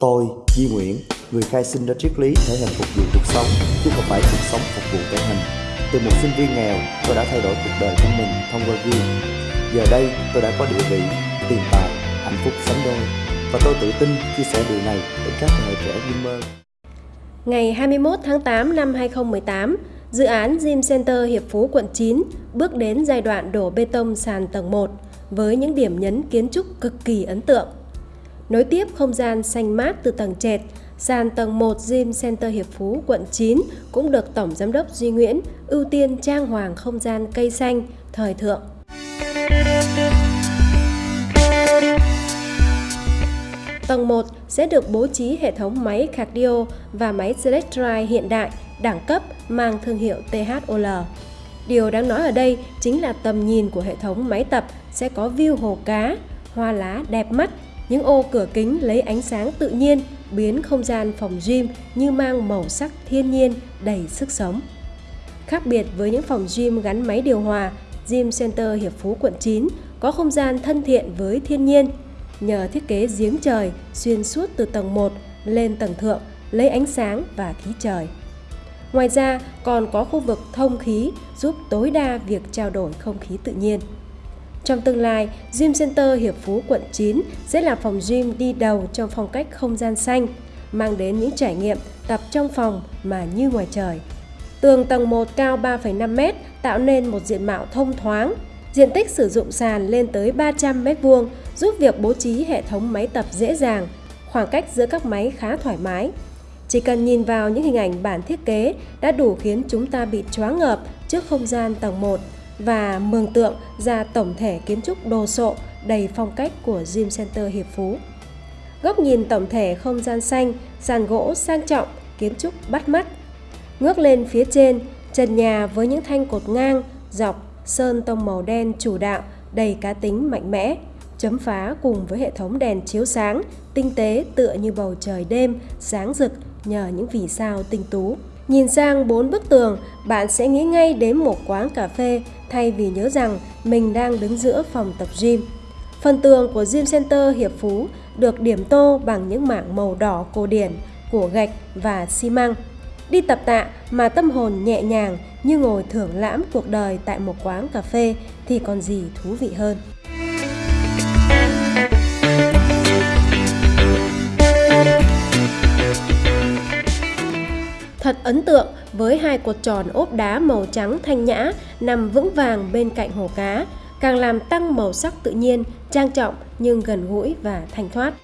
Tôi, Di Nguyễn, người khai sinh ra triết lý thể hình phục vụ cuộc sống, chứ không phải cuộc sống phục vụ thể hình. Từ một sinh viên nghèo, tôi đã thay đổi cuộc đời của mình thông qua gym. Giờ đây, tôi đã có địa vị, tiền tài, hạnh phúc sánh đôi. Và tôi tự tin chia sẻ điều này đến các thế hệ trẻ gamer. Ngày 21 tháng 8 năm 2018, dự án Gym Center Hiệp Phú quận 9 bước đến giai đoạn đổ bê tông sàn tầng 1 với những điểm nhấn kiến trúc cực kỳ ấn tượng. Nối tiếp không gian xanh mát từ tầng trệt, sàn tầng 1 Gym Center Hiệp Phú, quận 9 cũng được Tổng Giám đốc Duy Nguyễn ưu tiên trang hoàng không gian cây xanh, thời thượng. Tầng 1 sẽ được bố trí hệ thống máy cardio và máy select drive hiện đại, đẳng cấp mang thương hiệu THOL. Điều đáng nói ở đây chính là tầm nhìn của hệ thống máy tập sẽ có view hồ cá, hoa lá đẹp mắt những ô cửa kính lấy ánh sáng tự nhiên biến không gian phòng gym như mang màu sắc thiên nhiên đầy sức sống. Khác biệt với những phòng gym gắn máy điều hòa, Gym Center Hiệp Phú quận 9 có không gian thân thiện với thiên nhiên. Nhờ thiết kế giếng trời xuyên suốt từ tầng 1 lên tầng thượng lấy ánh sáng và khí trời. Ngoài ra còn có khu vực thông khí giúp tối đa việc trao đổi không khí tự nhiên. Trong tương lai, Gym Center Hiệp Phú quận 9 sẽ là phòng gym đi đầu trong phong cách không gian xanh, mang đến những trải nghiệm tập trong phòng mà như ngoài trời. Tường tầng 1 cao 3,5m tạo nên một diện mạo thông thoáng. Diện tích sử dụng sàn lên tới 300m2 giúp việc bố trí hệ thống máy tập dễ dàng, khoảng cách giữa các máy khá thoải mái. Chỉ cần nhìn vào những hình ảnh bản thiết kế đã đủ khiến chúng ta bị choáng ngợp trước không gian tầng 1 và mường tượng ra tổng thể kiến trúc đồ sộ đầy phong cách của Gym Center Hiệp Phú. Góc nhìn tổng thể không gian xanh, sàn gỗ sang trọng, kiến trúc bắt mắt. Ngước lên phía trên, trần nhà với những thanh cột ngang, dọc, sơn tông màu đen chủ đạo, đầy cá tính mạnh mẽ, chấm phá cùng với hệ thống đèn chiếu sáng, tinh tế tựa như bầu trời đêm, sáng rực nhờ những vì sao tinh tú. Nhìn sang bốn bức tường, bạn sẽ nghĩ ngay đến một quán cà phê thay vì nhớ rằng mình đang đứng giữa phòng tập gym. Phần tường của Gym Center Hiệp Phú được điểm tô bằng những mảng màu đỏ cổ điển của gạch và xi măng. Đi tập tạ mà tâm hồn nhẹ nhàng như ngồi thưởng lãm cuộc đời tại một quán cà phê thì còn gì thú vị hơn. Thật ấn tượng với hai cột tròn ốp đá màu trắng thanh nhã nằm vững vàng bên cạnh hồ cá, càng làm tăng màu sắc tự nhiên, trang trọng nhưng gần gũi và thanh thoát.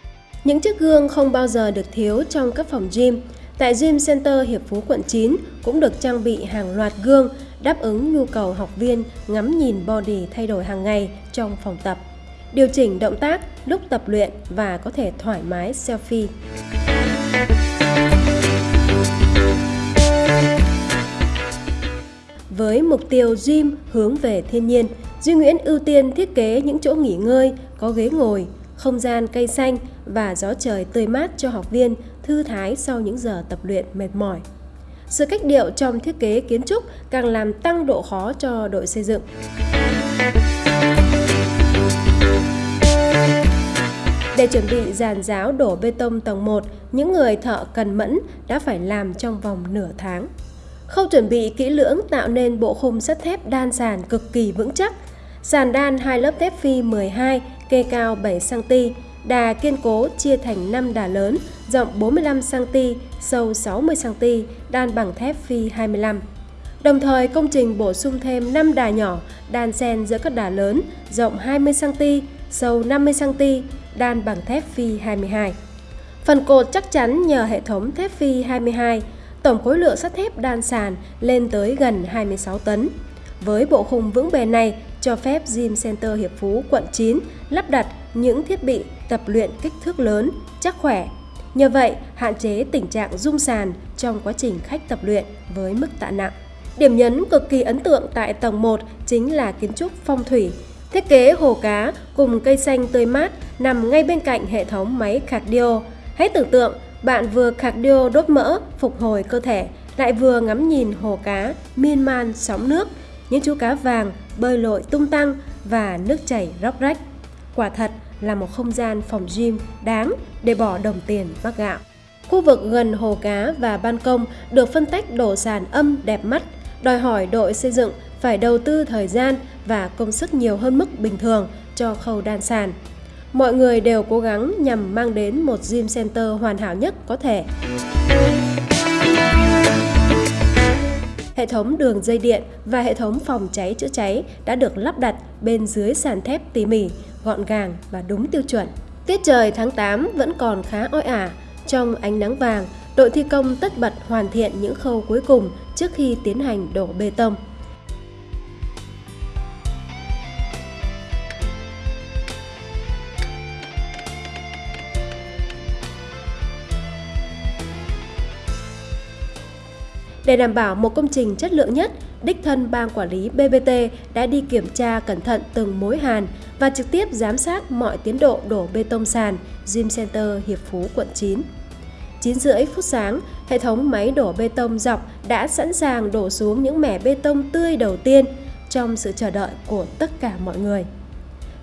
Những chiếc gương không bao giờ được thiếu trong các phòng gym. Tại Gym Center Hiệp Phú quận 9 cũng được trang bị hàng loạt gương đáp ứng nhu cầu học viên ngắm nhìn body thay đổi hàng ngày trong phòng tập. Điều chỉnh động tác lúc tập luyện và có thể thoải mái selfie. Với mục tiêu gym hướng về thiên nhiên, Duy Nguyễn ưu tiên thiết kế những chỗ nghỉ ngơi, có ghế ngồi, không gian cây xanh và gió trời tươi mát cho học viên thư thái sau những giờ tập luyện mệt mỏi. Sự cách điệu trong thiết kế kiến trúc càng làm tăng độ khó cho đội xây dựng. Để chuẩn bị giàn giáo đổ bê tông tầng 1, những người thợ cần mẫn đã phải làm trong vòng nửa tháng. Khâu chuẩn bị kỹ lưỡng tạo nên bộ khung sắt thép đan sàn cực kỳ vững chắc. Sàn đan hai lớp thép phi 12, kê cao 7cm, đà kiên cố chia thành 5 đà lớn, rộng 45cm, sâu 60cm, đan bằng thép phi 25. Đồng thời công trình bổ sung thêm 5 đà nhỏ đan xen giữa các đà lớn, rộng 20cm, sâu 50cm, đan bằng thép phi 22. Phần cột chắc chắn nhờ hệ thống thép phi 22, tổng khối lượng sắt thép đan sàn lên tới gần 26 tấn. Với bộ khung vững bền này, cho phép Gym Center Hiệp Phú, quận 9 lắp đặt những thiết bị tập luyện kích thước lớn, chắc khỏe. Nhờ vậy, hạn chế tình trạng rung sàn trong quá trình khách tập luyện với mức tạ nặng. Điểm nhấn cực kỳ ấn tượng tại tầng 1 chính là kiến trúc phong thủy. Thiết kế hồ cá cùng cây xanh tươi mát nằm ngay bên cạnh hệ thống máy cardio. Hãy tưởng tượng bạn vừa cardio đốt mỡ, phục hồi cơ thể, lại vừa ngắm nhìn hồ cá, miên man sóng nước, những chú cá vàng bơi lội tung tăng và nước chảy róc rách. Quả thật là một không gian phòng gym đáng để bỏ đồng tiền mắc gạo. Khu vực gần hồ cá và ban công được phân tách đổ sàn âm đẹp mắt, đòi hỏi đội xây dựng phải đầu tư thời gian và công sức nhiều hơn mức bình thường cho khâu đan sàn. Mọi người đều cố gắng nhằm mang đến một gym center hoàn hảo nhất có thể. Hệ thống đường dây điện và hệ thống phòng cháy chữa cháy đã được lắp đặt bên dưới sàn thép tỉ mỉ, gọn gàng và đúng tiêu chuẩn. Tiết trời tháng 8 vẫn còn khá oi ả. Trong ánh nắng vàng, đội thi công tất bật hoàn thiện những khâu cuối cùng trước khi tiến hành đổ bê tông. Để đảm bảo một công trình chất lượng nhất, đích thân ban quản lý BBT đã đi kiểm tra cẩn thận từng mối hàn và trực tiếp giám sát mọi tiến độ đổ bê tông sàn Gym Center Hiệp Phú, quận 9. 9 rưỡi phút sáng, hệ thống máy đổ bê tông dọc đã sẵn sàng đổ xuống những mẻ bê tông tươi đầu tiên trong sự chờ đợi của tất cả mọi người.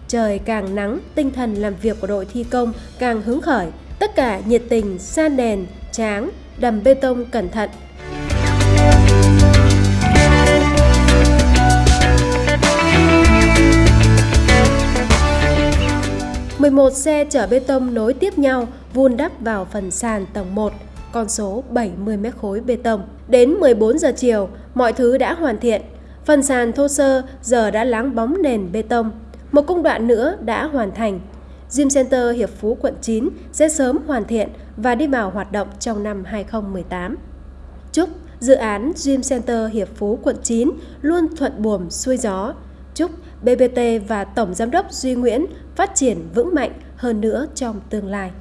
Trời càng nắng, tinh thần làm việc của đội thi công càng hứng khởi. Tất cả nhiệt tình, san đèn, tráng, đầm bê tông cẩn thận 11 xe chở bê tông nối tiếp nhau vun đắp vào phần sàn tầng 1, con số 70 mét khối bê tông. Đến 14 giờ chiều, mọi thứ đã hoàn thiện. Phần sàn thô sơ giờ đã láng bóng nền bê tông. Một công đoạn nữa đã hoàn thành. Gym Center Hiệp Phú quận 9 sẽ sớm hoàn thiện và đi vào hoạt động trong năm 2018. Chúc dự án Gym Center Hiệp Phú quận 9 luôn thuận buồm xuôi gió, chúc BBT và Tổng Giám đốc Duy Nguyễn phát triển vững mạnh hơn nữa trong tương lai.